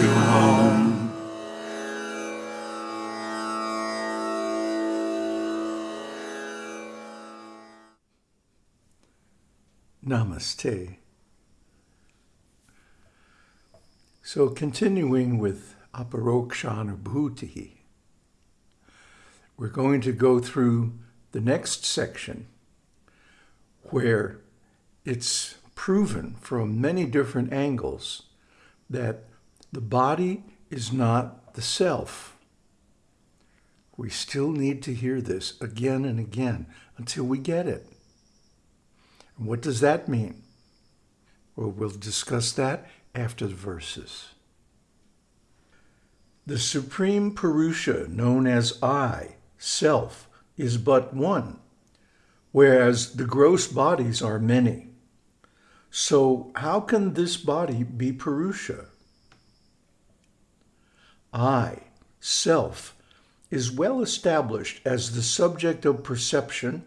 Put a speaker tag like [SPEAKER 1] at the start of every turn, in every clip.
[SPEAKER 1] to home.
[SPEAKER 2] Namaste. So continuing with Aparokshanubhuti, we're going to go through the next section where it's proven from many different angles that the body is not the self. We still need to hear this again and again until we get it. And what does that mean? Well, we'll discuss that after the verses. The supreme Purusha, known as I, self, is but one, whereas the gross bodies are many. So how can this body be Purusha? I, self, is well established as the subject of perception,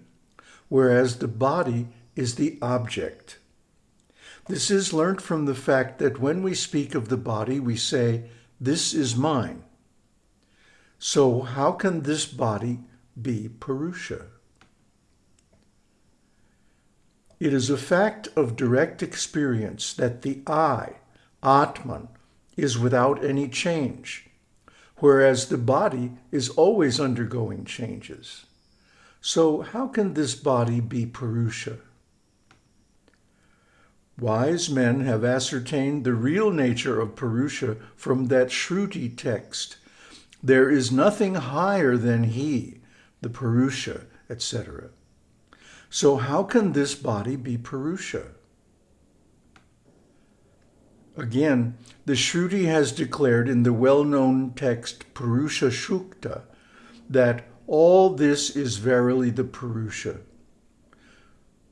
[SPEAKER 2] whereas the body is the object. This is learnt from the fact that when we speak of the body, we say, this is mine. So how can this body be Purusha? It is a fact of direct experience that the I, Atman, is without any change, whereas the body is always undergoing changes. So how can this body be Purusha? Wise men have ascertained the real nature of Purusha from that Shruti text. There is nothing higher than he, the Purusha, etc. So how can this body be Purusha? Again, the Shruti has declared in the well-known text Purusha Sukta that all this is verily the Purusha.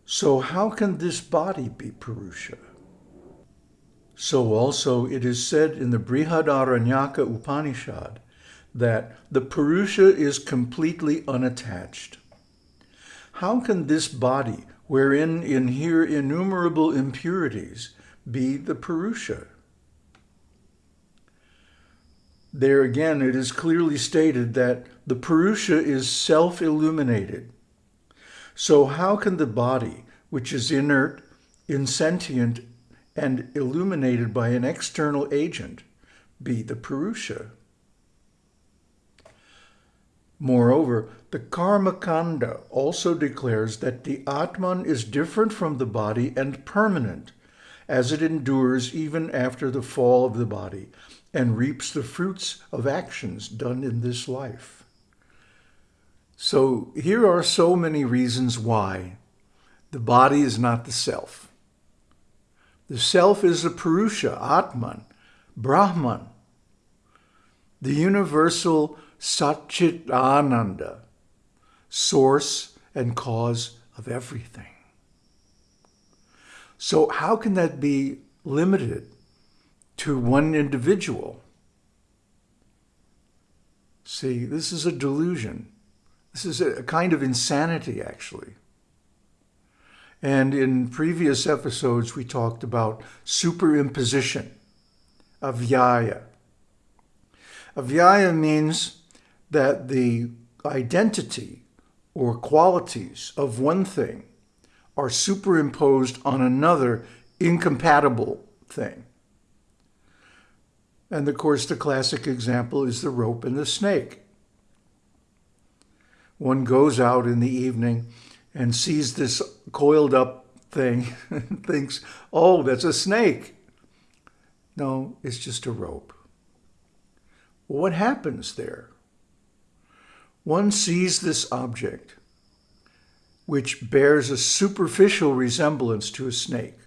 [SPEAKER 2] So how can this body be Purusha? So also it is said in the Brihadaranyaka Upanishad that the Purusha is completely unattached. How can this body, wherein inhere innumerable impurities, be the Purusha? There again, it is clearly stated that the Purusha is self-illuminated, so how can the body, which is inert, insentient, and illuminated by an external agent, be the Purusha? Moreover, the Karmakanda also declares that the Atman is different from the body and permanent, as it endures even after the fall of the body and reaps the fruits of actions done in this life. So here are so many reasons why the body is not the self. The self is the Purusha, Atman, Brahman, the universal Satchit Ananda, source and cause of everything. So how can that be limited to one individual? See, this is a delusion. This is a kind of insanity, actually. And in previous episodes, we talked about superimposition, adhyasa. Adhyasa means that the identity or qualities of one thing are superimposed on another incompatible thing. And of course, the classic example is the rope and the snake. One goes out in the evening and sees this coiled up thing and thinks, oh, that's a snake. No, it's just a rope. What happens there? One sees this object, which bears a superficial resemblance to a snake,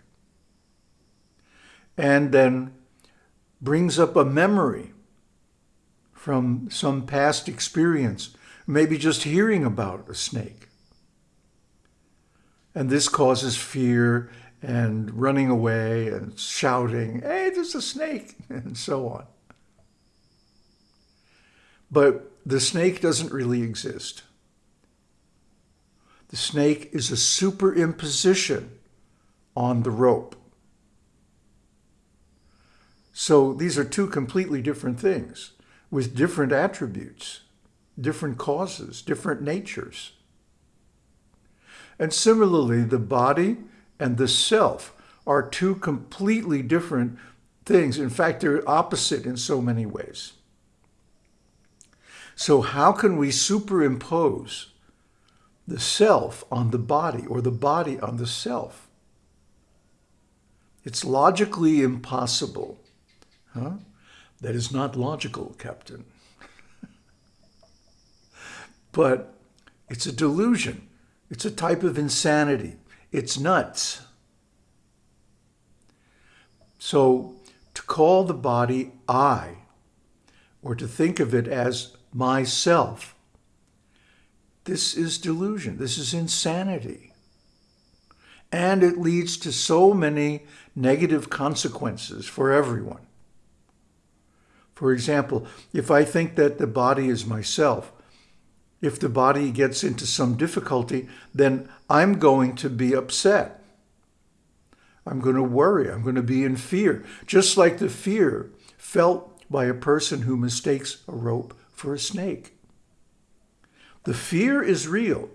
[SPEAKER 2] and then brings up a memory from some past experience maybe just hearing about a snake. And this causes fear and running away and shouting, hey, there's a snake, and so on. But the snake doesn't really exist. The snake is a superimposition on the rope. So these are two completely different things with different attributes, different causes, different natures. And similarly, the body and the self are two completely different things. In fact, they're opposite in so many ways. So how can we superimpose the self on the body or the body on the self? It's logically impossible. Huh? That is not logical, Captain. but it's a delusion. It's a type of insanity. It's nuts. So to call the body I, or to think of it as myself, this is delusion. This is insanity. And it leads to so many negative consequences for everyone. For example, if I think that the body is myself, if the body gets into some difficulty, then I'm going to be upset. I'm going to worry. I'm going to be in fear, just like the fear felt by a person who mistakes a rope for a snake. The fear is real,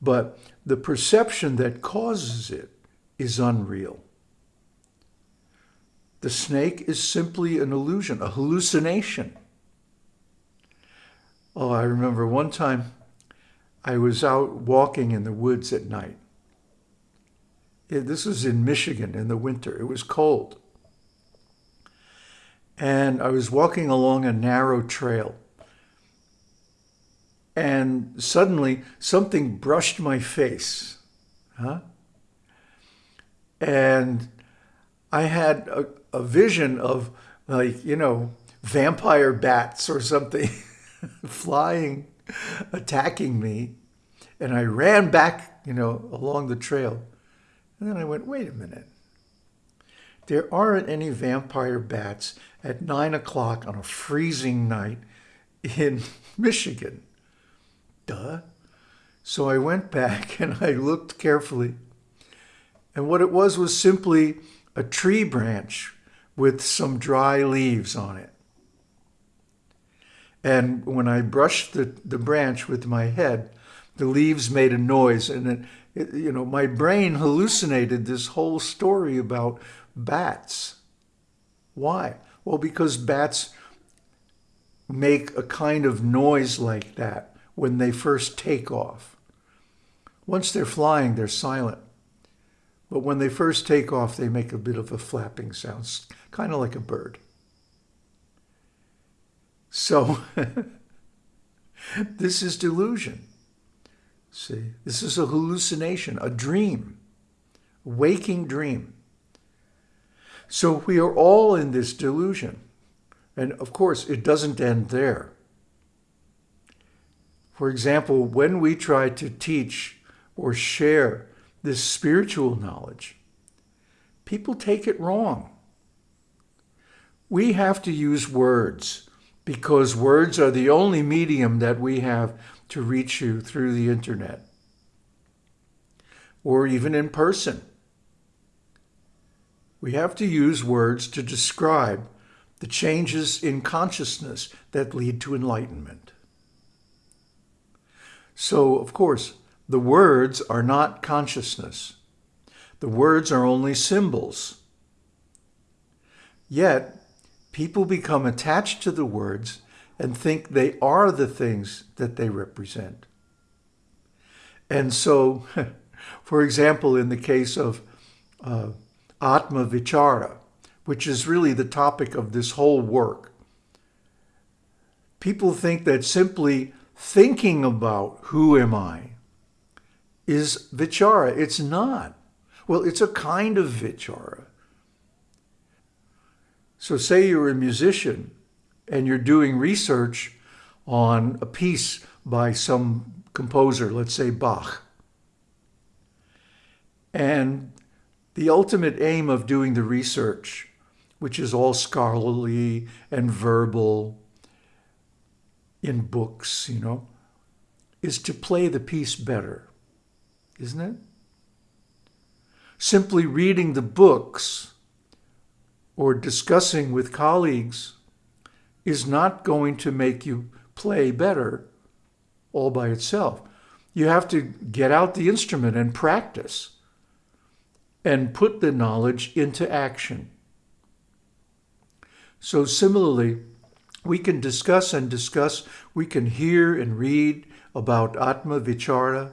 [SPEAKER 2] but the perception that causes it is unreal. The snake is simply an illusion, a hallucination. Oh, I remember one time I was out walking in the woods at night. This was in Michigan in the winter. It was cold. And I was walking along a narrow trail. And suddenly something brushed my face. Huh? And I had a, a vision of like, you know, vampire bats or something flying, attacking me. And I ran back, you know, along the trail. And then I went, wait a minute. There aren't any vampire bats at nine o'clock on a freezing night in Michigan. Duh. So I went back and I looked carefully. And what it was was simply a tree branch with some dry leaves on it. And when I brushed the, the branch with my head, the leaves made a noise and it, it, you know, my brain hallucinated this whole story about bats. Why? Well, because bats make a kind of noise like that when they first take off. Once they're flying, they're silent. But when they first take off, they make a bit of a flapping sound, kind of like a bird. So this is delusion. See, this is a hallucination, a dream, waking dream. So we are all in this delusion. And of course, it doesn't end there. For example, when we try to teach or share this spiritual knowledge, people take it wrong. We have to use words because words are the only medium that we have to reach you through the internet or even in person. We have to use words to describe the changes in consciousness that lead to enlightenment. So, of course, the words are not consciousness. The words are only symbols. Yet, people become attached to the words and think they are the things that they represent. And so, for example, in the case of uh, Atma Vichara, which is really the topic of this whole work, people think that simply thinking about who am I is Vichara. It's not. Well, it's a kind of Vichara. So say you're a musician and you're doing research on a piece by some composer, let's say Bach. And the ultimate aim of doing the research, which is all scholarly and verbal in books, you know, is to play the piece better, isn't it? Simply reading the books or discussing with colleagues is not going to make you play better all by itself. You have to get out the instrument and practice and put the knowledge into action. So similarly, we can discuss and discuss, we can hear and read about Atma Vichara,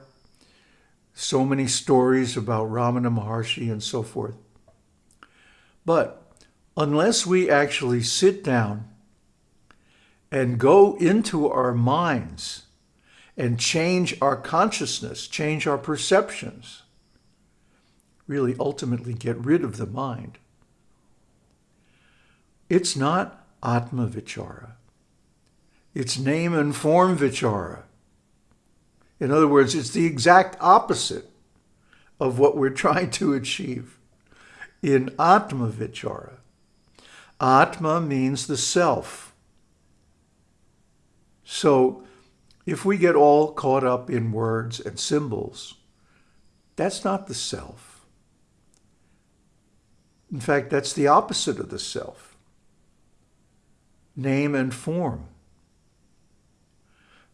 [SPEAKER 2] so many stories about Ramana Maharshi and so forth. But unless we actually sit down and go into our minds and change our consciousness, change our perceptions, really ultimately get rid of the mind, it's not Atma Vichara. It's name and form Vichara. In other words, it's the exact opposite of what we're trying to achieve in Atma Vichara. Atma means the self. So if we get all caught up in words and symbols, that's not the self. In fact, that's the opposite of the self. Name and form.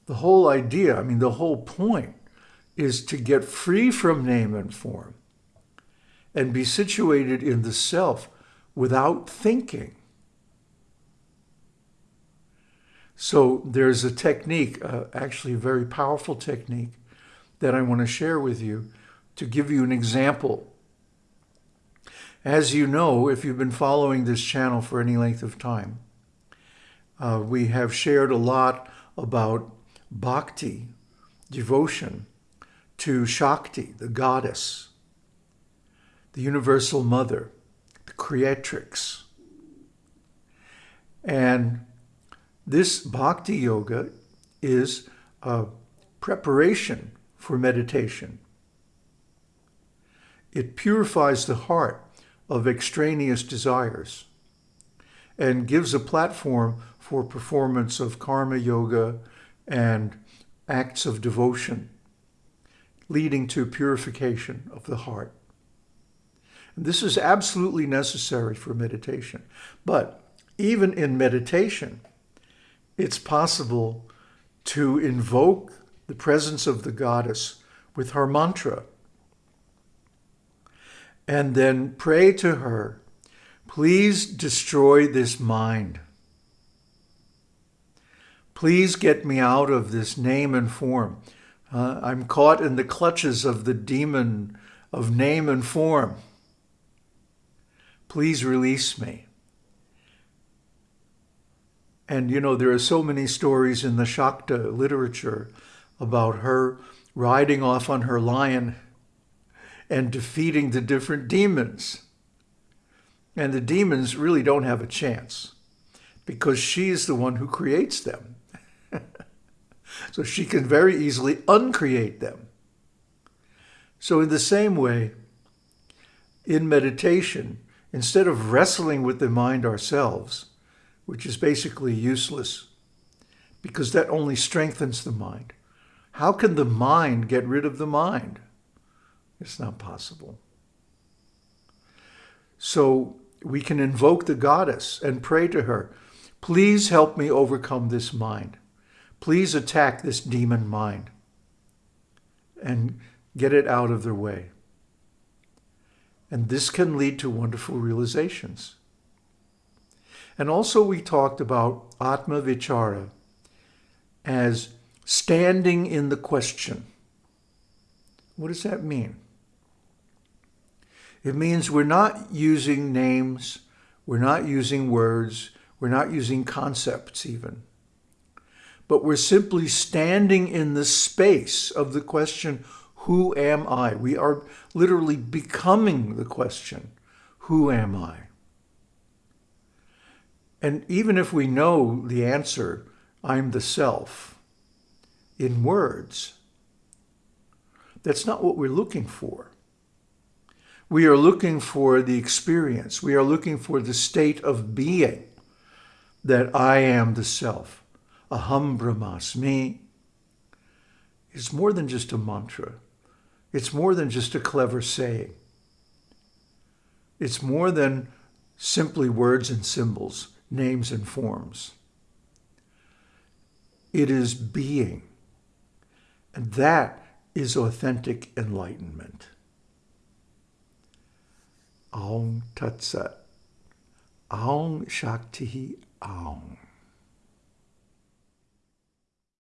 [SPEAKER 2] The whole idea, I mean, the whole point is to get free from name and form and be situated in the self without thinking. So there's a technique, uh, actually a very powerful technique that I want to share with you to give you an example. As you know, if you've been following this channel for any length of time, uh, we have shared a lot about bhakti, devotion to Shakti, the goddess, the universal mother, the creatrix. And this bhakti yoga is a preparation for meditation. It purifies the heart of extraneous desires and gives a platform for performance of karma yoga and acts of devotion, leading to purification of the heart. And this is absolutely necessary for meditation. But even in meditation, it's possible to invoke the presence of the goddess with her mantra and then pray to her, please destroy this mind. Please get me out of this name and form. Uh, I'm caught in the clutches of the demon of name and form. Please release me. And, you know, there are so many stories in the Shakta literature about her riding off on her lion and defeating the different demons. And the demons really don't have a chance because she's the one who creates them. So she can very easily uncreate them. So in the same way, in meditation, instead of wrestling with the mind ourselves, which is basically useless because that only strengthens the mind. How can the mind get rid of the mind? It's not possible. So we can invoke the goddess and pray to her, please help me overcome this mind. Please attack this demon mind and get it out of their way. And this can lead to wonderful realizations. And also we talked about Atma Vichara as standing in the question. What does that mean? It means we're not using names, we're not using words, we're not using concepts even. But we're simply standing in the space of the question, who am I? We are literally becoming the question, who am I? And even if we know the answer, I'm the self, in words, that's not what we're looking for. We are looking for the experience. We are looking for the state of being that I am the self. Aham Brahmasmi. It's more than just a mantra. It's more than just a clever saying. It's more than simply words and symbols, names and forms. It is being. And that is authentic enlightenment. Aum Tat Sat. Aum Shakti Aum.